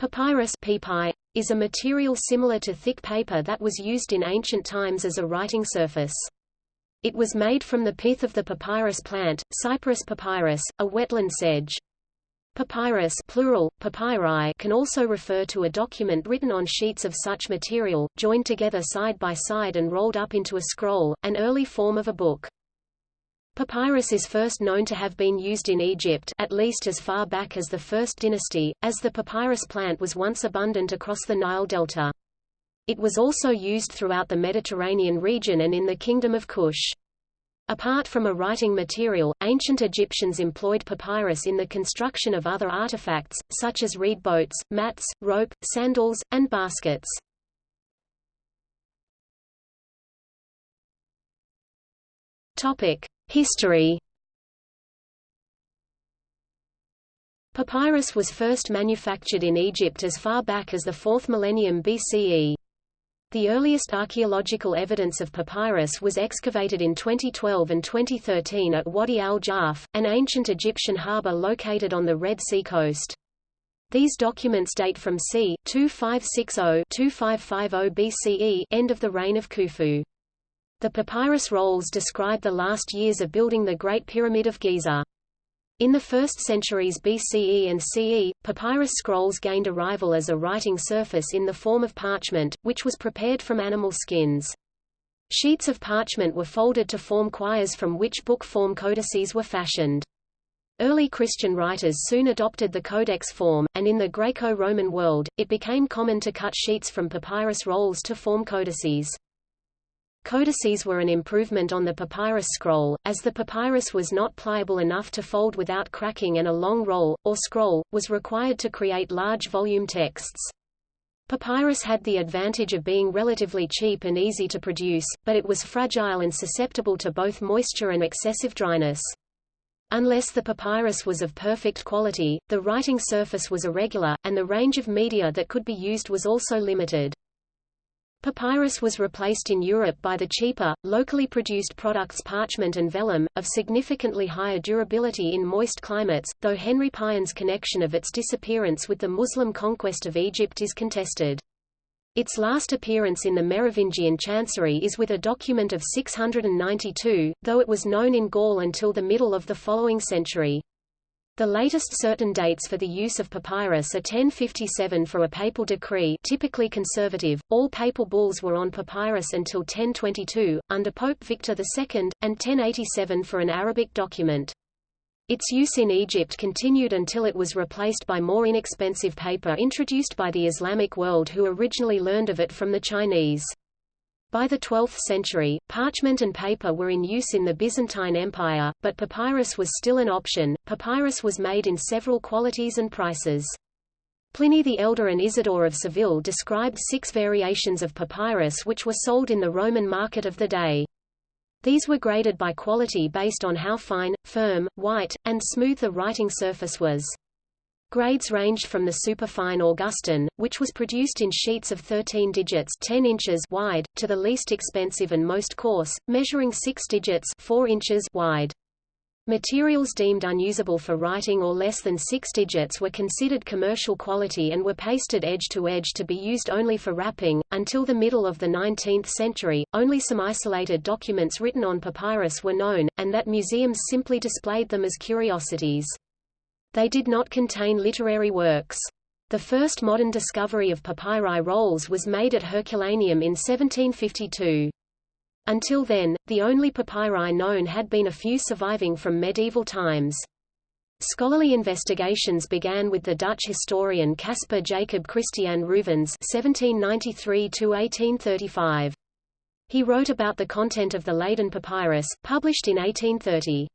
Papyrus is a material similar to thick paper that was used in ancient times as a writing surface. It was made from the pith of the papyrus plant, Cyperus papyrus, a wetland sedge. Papyrus plural, papyri can also refer to a document written on sheets of such material, joined together side by side and rolled up into a scroll, an early form of a book. Papyrus is first known to have been used in Egypt at least as far back as the First Dynasty, as the papyrus plant was once abundant across the Nile Delta. It was also used throughout the Mediterranean region and in the Kingdom of Kush. Apart from a writing material, ancient Egyptians employed papyrus in the construction of other artifacts, such as reed boats, mats, rope, sandals, and baskets. Topic: History Papyrus was first manufactured in Egypt as far back as the 4th millennium BCE. The earliest archaeological evidence of papyrus was excavated in 2012 and 2013 at Wadi al-Jarf, an ancient Egyptian harbor located on the Red Sea coast. These documents date from c. 2560–2550 BCE end of the reign of Khufu. The papyrus rolls describe the last years of building the Great Pyramid of Giza. In the 1st centuries BCE and CE, papyrus scrolls gained arrival as a writing surface in the form of parchment, which was prepared from animal skins. Sheets of parchment were folded to form quires from which book form codices were fashioned. Early Christian writers soon adopted the codex form, and in the Greco-Roman world, it became common to cut sheets from papyrus rolls to form codices. Codices were an improvement on the papyrus scroll, as the papyrus was not pliable enough to fold without cracking and a long roll, or scroll, was required to create large volume texts. Papyrus had the advantage of being relatively cheap and easy to produce, but it was fragile and susceptible to both moisture and excessive dryness. Unless the papyrus was of perfect quality, the writing surface was irregular, and the range of media that could be used was also limited. Papyrus was replaced in Europe by the cheaper, locally produced products parchment and vellum, of significantly higher durability in moist climates, though Henri Pirenne's connection of its disappearance with the Muslim conquest of Egypt is contested. Its last appearance in the Merovingian chancery is with a document of 692, though it was known in Gaul until the middle of the following century. The latest certain dates for the use of papyrus are 1057 for a papal decree typically conservative, all papal bulls were on papyrus until 1022, under Pope Victor II, and 1087 for an Arabic document. Its use in Egypt continued until it was replaced by more inexpensive paper introduced by the Islamic world who originally learned of it from the Chinese. By the 12th century, parchment and paper were in use in the Byzantine Empire, but papyrus was still an option. Papyrus was made in several qualities and prices. Pliny the Elder and Isidore of Seville described six variations of papyrus which were sold in the Roman market of the day. These were graded by quality based on how fine, firm, white, and smooth the writing surface was. Grades ranged from the superfine Augustan, which was produced in sheets of 13 digits 10 inches wide, to the least expensive and most coarse, measuring 6 digits 4 inches wide. Materials deemed unusable for writing or less than 6 digits were considered commercial quality and were pasted edge to edge to be used only for wrapping. Until the middle of the 19th century, only some isolated documents written on papyrus were known, and that museums simply displayed them as curiosities. They did not contain literary works. The first modern discovery of papyri rolls was made at Herculaneum in 1752. Until then, the only papyri known had been a few surviving from medieval times. Scholarly investigations began with the Dutch historian Caspar Jacob Christian Reuvens (1793–1835). He wrote about the content of the Leiden papyrus, published in 1830.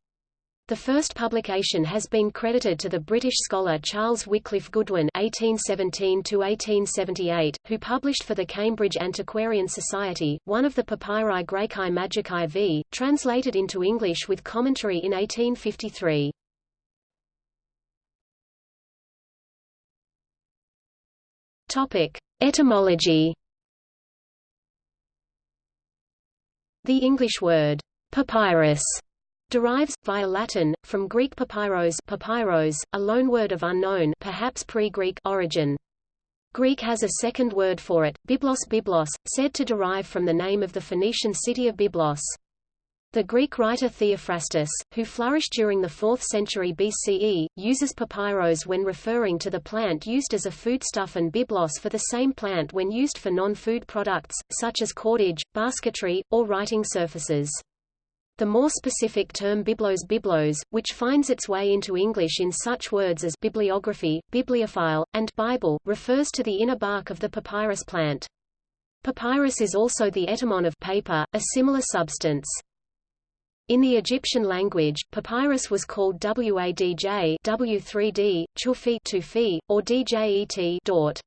The first publication has been credited to the British scholar Charles Wycliffe Goodwin (1817–1878), who published for the Cambridge Antiquarian Society one of the Papyri Graecae Magicae v. translated into English with commentary in 1853. Topic: Etymology. The English word papyrus derives, via Latin, from Greek papyros, papyros a loanword of unknown perhaps pre-Greek origin. Greek has a second word for it, biblos biblos, said to derive from the name of the Phoenician city of Byblos. The Greek writer Theophrastus, who flourished during the 4th century BCE, uses papyrus when referring to the plant used as a foodstuff and byblos for the same plant when used for non-food products, such as cordage, basketry, or writing surfaces. The more specific term biblos biblos, which finds its way into English in such words as bibliography, bibliophile, and Bible, refers to the inner bark of the papyrus plant. Papyrus is also the etymon of paper, a similar substance. In the Egyptian language, papyrus was called Wadj W3D, Chufi Tufi, or Djet Dort.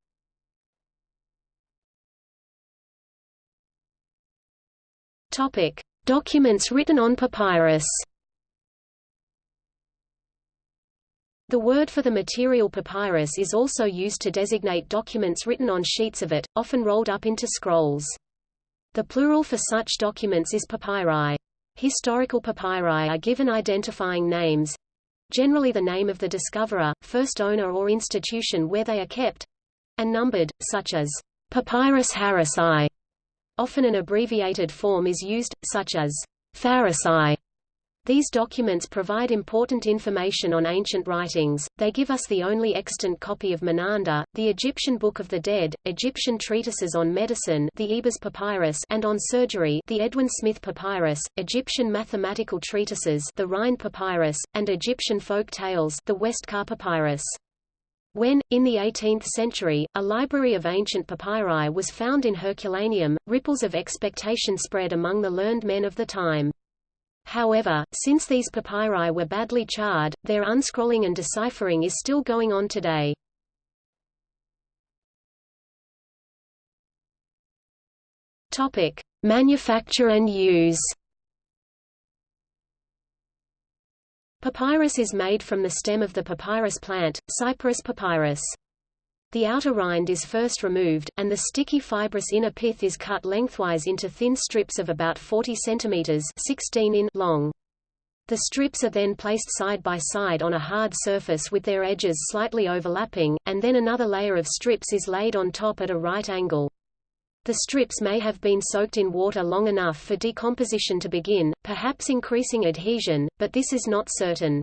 Topic: Documents written on papyrus. The word for the material papyrus is also used to designate documents written on sheets of it, often rolled up into scrolls. The plural for such documents is papyri. Historical papyri are given identifying names generally the name of the discoverer, first owner or institution where they are kept and numbered, such as Papyrus Harris Often an abbreviated form is used, such as Pharisai, these documents provide important information on ancient writings, they give us the only extant copy of Menander, the Egyptian Book of the Dead, Egyptian treatises on medicine the Ebers Papyrus and on surgery the Edwin Smith Papyrus, Egyptian mathematical treatises the Rhind Papyrus, and Egyptian folk tales the Westcar Papyrus. When, in the 18th century, a library of ancient papyri was found in Herculaneum, ripples of expectation spread among the learned men of the time. However, since these papyri were badly charred, their unscrolling and deciphering is still going on today. Topic: Manufacture and use. Papyrus is made from the stem of the papyrus plant, Cyperus papyrus. The outer rind is first removed, and the sticky fibrous inner pith is cut lengthwise into thin strips of about 40 cm 16 in long. The strips are then placed side by side on a hard surface with their edges slightly overlapping, and then another layer of strips is laid on top at a right angle. The strips may have been soaked in water long enough for decomposition to begin, perhaps increasing adhesion, but this is not certain.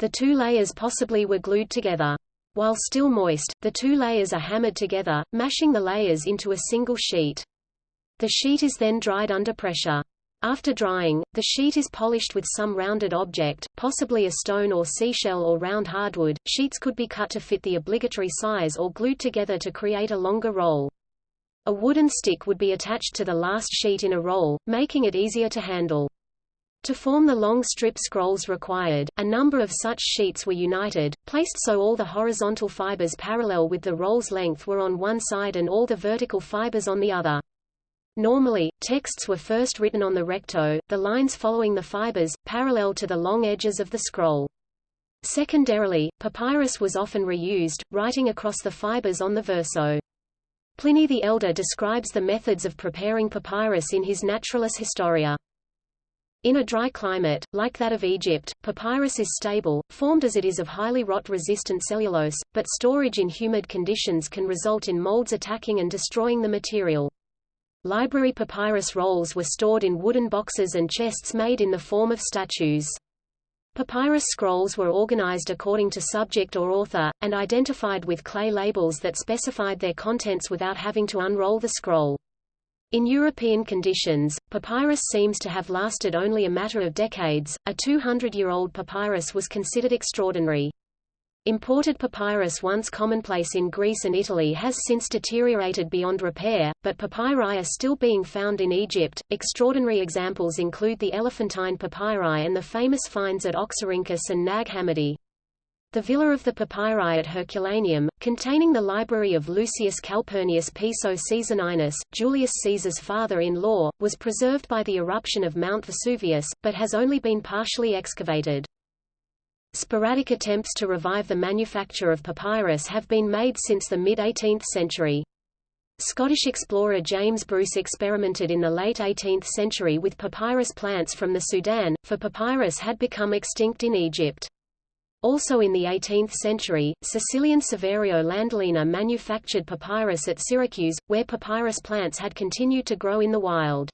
The two layers possibly were glued together. While still moist, the two layers are hammered together, mashing the layers into a single sheet. The sheet is then dried under pressure. After drying, the sheet is polished with some rounded object, possibly a stone or seashell or round hardwood. Sheets could be cut to fit the obligatory size or glued together to create a longer roll. A wooden stick would be attached to the last sheet in a roll, making it easier to handle. To form the long strip scrolls required, a number of such sheets were united, placed so all the horizontal fibers parallel with the roll's length were on one side and all the vertical fibers on the other. Normally, texts were first written on the recto, the lines following the fibers, parallel to the long edges of the scroll. Secondarily, papyrus was often reused, writing across the fibers on the verso. Pliny the Elder describes the methods of preparing papyrus in his Naturalis Historia. In a dry climate, like that of Egypt, papyrus is stable, formed as it is of highly rot-resistant cellulose, but storage in humid conditions can result in molds attacking and destroying the material. Library papyrus rolls were stored in wooden boxes and chests made in the form of statues. Papyrus scrolls were organized according to subject or author, and identified with clay labels that specified their contents without having to unroll the scroll. In European conditions, papyrus seems to have lasted only a matter of decades. A 200-year-old papyrus was considered extraordinary. Imported papyrus once commonplace in Greece and Italy has since deteriorated beyond repair, but papyri are still being found in Egypt. Extraordinary examples include the Elephantine papyri and the famous finds at Oxyrhynchus and Nag Hammadi. The Villa of the Papyri at Herculaneum, containing the library of Lucius Calpurnius Piso Caesoninus, Julius Caesar's father-in-law, was preserved by the eruption of Mount Vesuvius, but has only been partially excavated. Sporadic attempts to revive the manufacture of papyrus have been made since the mid-18th century. Scottish explorer James Bruce experimented in the late 18th century with papyrus plants from the Sudan, for papyrus had become extinct in Egypt. Also in the 18th century, Sicilian Saverio Landolina manufactured papyrus at Syracuse, where papyrus plants had continued to grow in the wild.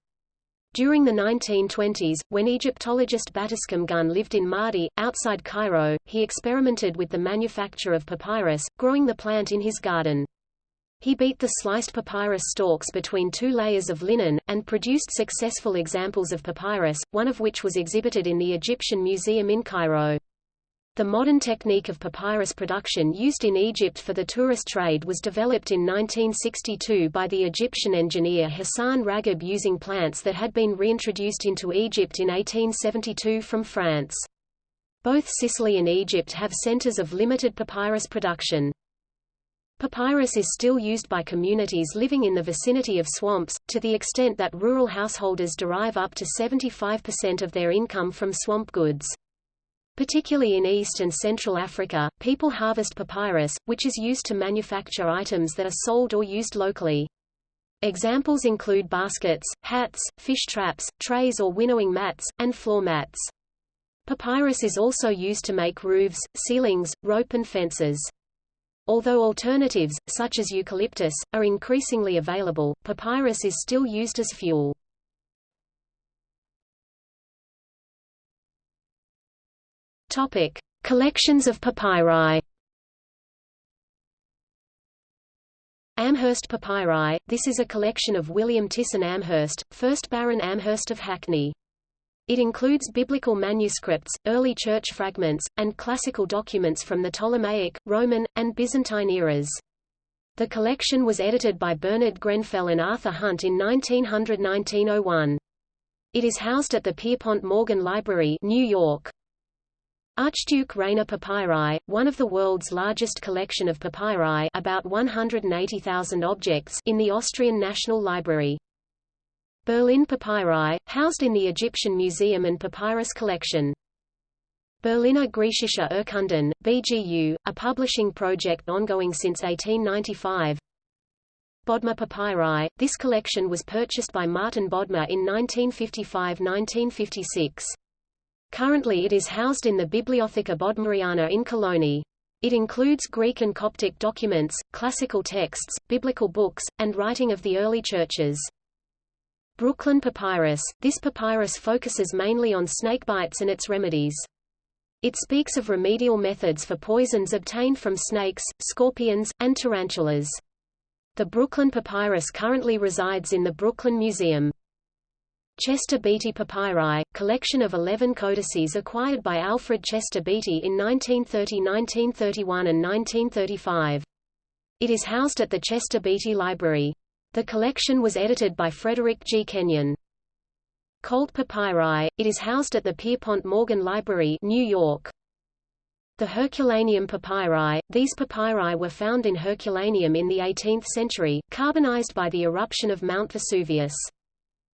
During the 1920s, when Egyptologist Battiscomb Gunn lived in Maadi, outside Cairo, he experimented with the manufacture of papyrus, growing the plant in his garden. He beat the sliced papyrus stalks between two layers of linen, and produced successful examples of papyrus, one of which was exhibited in the Egyptian Museum in Cairo. The modern technique of papyrus production used in Egypt for the tourist trade was developed in 1962 by the Egyptian engineer Hassan Ragab using plants that had been reintroduced into Egypt in 1872 from France. Both Sicily and Egypt have centers of limited papyrus production. Papyrus is still used by communities living in the vicinity of swamps, to the extent that rural householders derive up to 75% of their income from swamp goods. Particularly in East and Central Africa, people harvest papyrus, which is used to manufacture items that are sold or used locally. Examples include baskets, hats, fish traps, trays or winnowing mats, and floor mats. Papyrus is also used to make roofs, ceilings, rope and fences. Although alternatives, such as eucalyptus, are increasingly available, papyrus is still used as fuel. Topic: Collections of papyri. Amherst papyri. This is a collection of William Tyssen Amherst, 1st Baron Amherst of Hackney. It includes biblical manuscripts, early church fragments, and classical documents from the Ptolemaic, Roman, and Byzantine eras. The collection was edited by Bernard Grenfell and Arthur Hunt in 1900–1901. It is housed at the Pierpont Morgan Library, New York. Archduke Rainer papyri, one of the world's largest collection of papyri about 180,000 objects in the Austrian National Library. Berlin papyri, housed in the Egyptian Museum and Papyrus Collection. Berliner Griechische Urkunden, BGU, a publishing project ongoing since 1895. Bodmer papyri, this collection was purchased by Martin Bodmer in 1955–1956. Currently it is housed in the Bibliotheca Bodmeriana in Cologny. It includes Greek and Coptic documents, classical texts, biblical books, and writing of the early churches. Brooklyn Papyrus – This papyrus focuses mainly on snakebites and its remedies. It speaks of remedial methods for poisons obtained from snakes, scorpions, and tarantulas. The Brooklyn Papyrus currently resides in the Brooklyn Museum. Chester Beatty Papyri, collection of 11 codices acquired by Alfred Chester Beatty in 1930 1931 and 1935. It is housed at the Chester Beatty Library. The collection was edited by Frederick G. Kenyon. Colt Papyri, it is housed at the Pierpont Morgan Library New York. The Herculaneum papyri, these papyri were found in Herculaneum in the 18th century, carbonized by the eruption of Mount Vesuvius.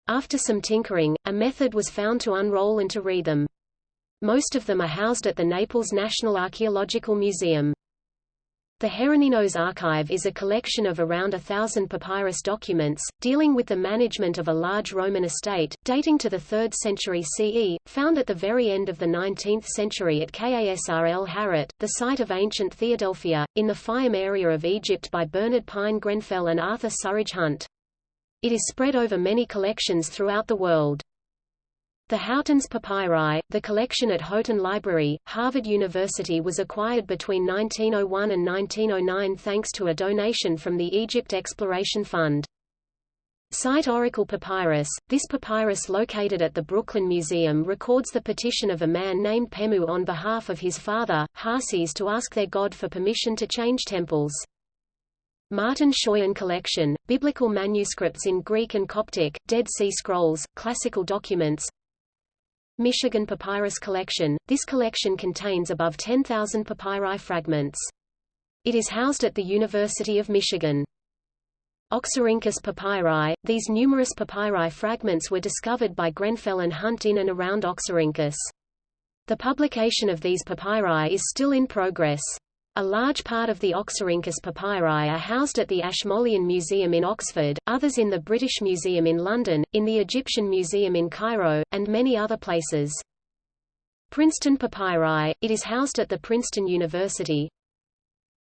After some tinkering, a method was found to unroll and to read them. Most of them are housed at the Naples National Archaeological Museum. The Heroninos Archive is a collection of around a thousand papyrus documents, dealing with the management of a large Roman estate, dating to the 3rd century CE, found at the very end of the 19th century at Kasr el Harat, the site of ancient Theadelphia, in the Fayum area of Egypt by Bernard Pine Grenfell and Arthur Surridge Hunt. It is spread over many collections throughout the world. The Houghton's Papyri, the collection at Houghton Library, Harvard University was acquired between 1901 and 1909 thanks to a donation from the Egypt Exploration Fund. Saite Oracle Papyrus, this papyrus located at the Brooklyn Museum records the petition of a man named Pemu on behalf of his father, Harsiese to ask their god for permission to change temples. Martin Schøyen Collection, Biblical Manuscripts in Greek and Coptic, Dead Sea Scrolls, Classical Documents Michigan Papyrus Collection, this collection contains above 10,000 papyri fragments. It is housed at the University of Michigan. Oxyrhynchus papyri, these numerous papyri fragments were discovered by Grenfell and Hunt in and around Oxyrhynchus. The publication of these papyri is still in progress. A large part of the Oxyrhynchus papyri are housed at the Ashmolean Museum in Oxford, others in the British Museum in London, in the Egyptian Museum in Cairo, and many other places. Princeton Papyri, it is housed at the Princeton University.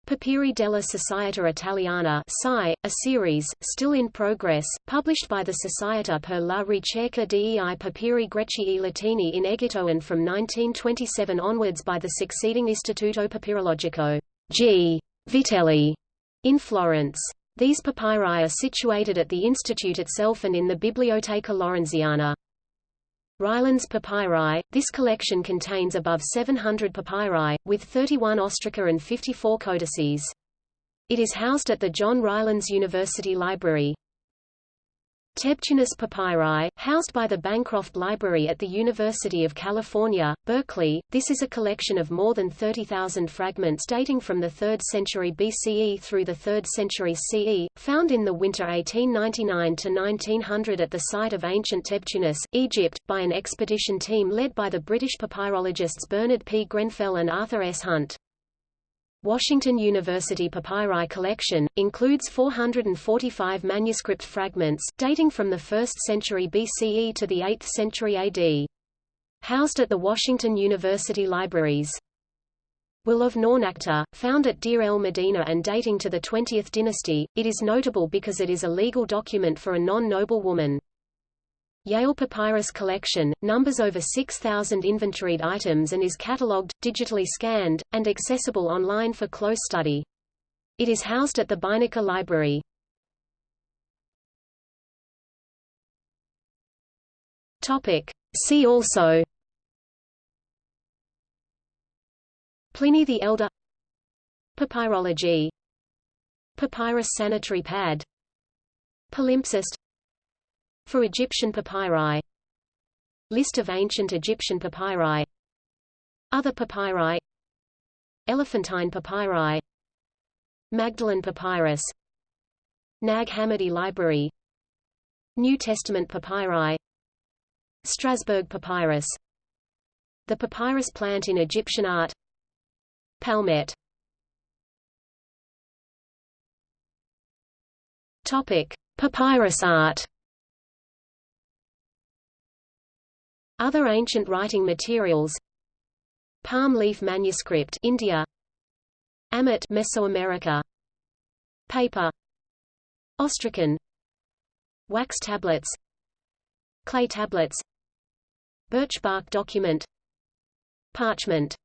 Papiri della Società Italiana a series, still in progress, published by the Società per la ricerca dei papiri greci e latini in Egitto and from 1927 onwards by the succeeding Istituto Papirologico G. Vitelli in Florence. These papyri are situated at the institute itself and in the Biblioteca Laurenziana. Rylands papyri, this collection contains above 700 papyri, with 31 ostraca and 54 codices. It is housed at the John Rylands University Library. Tebtunis papyri, housed by the Bancroft Library at the University of California, Berkeley, this is a collection of more than 30,000 fragments dating from the 3rd century BCE through the 3rd century CE, found in the winter 1899 to 1900 at the site of ancient Tebtunis, Egypt, by an expedition team led by the British papyrologists Bernard P. Grenfell and Arthur S. Hunt. Washington University Papyri collection, includes 445 manuscript fragments, dating from the 1st century BCE to the 8th century AD. Housed at the Washington University Libraries. Will of Naunakhte, found at Deir el Medina and dating to the 20th dynasty, it is notable because it is a legal document for a non-noble woman. Yale Papyrus Collection, numbers over 6,000 inventoried items and is catalogued, digitally scanned, and accessible online for close study. It is housed at the Beinecke Library. Topic. See also Pliny the Elder Papyrology Papyrus sanitary pad Palimpsest for Egyptian papyri. List of ancient Egyptian papyri. Other papyri. Elephantine papyri. Magdalen papyrus. Nag Hammadi Library. New Testament papyri. Strasbourg papyrus. The papyrus plant in Egyptian art. Palmette Topic: Papyrus art Other ancient writing materials. Palm leaf manuscript India. Ammit Mesoamerica. Paper. Ostracon Wax tablets. Clay tablets. Birch bark document. Parchment